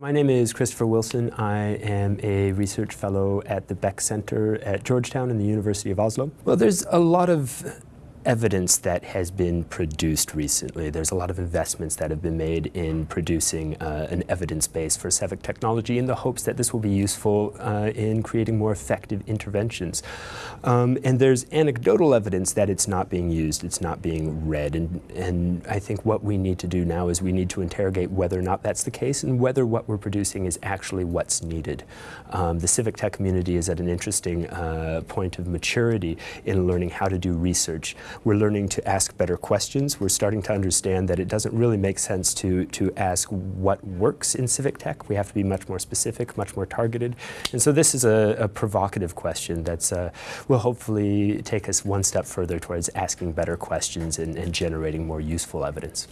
My name is Christopher Wilson. I am a research fellow at the Beeck Center at Georgetown and the University of Oslo. Well, there's a lot of evidence that has been produced recently. There's a lot of investments that have been made in producing uh, an evidence base for civic technology in the hopes that this will be useful uh, in creating more effective interventions. Um, and there's anecdotal evidence that it's not being used, it's not being read. And, and I think what we need to do now is we need to interrogate whether or not that's the case and whether what we're producing is actually what's needed. Um, the civic tech community is at an interesting uh, point of maturity in learning how to do research. We're learning to ask better questions. We're starting to understand that it doesn't really make sense to, to ask what works in civic tech. We have to be much more specific, much more targeted. And so this is a, a provocative question that uh, will hopefully take us one step further towards asking better questions and, and generating more useful evidence.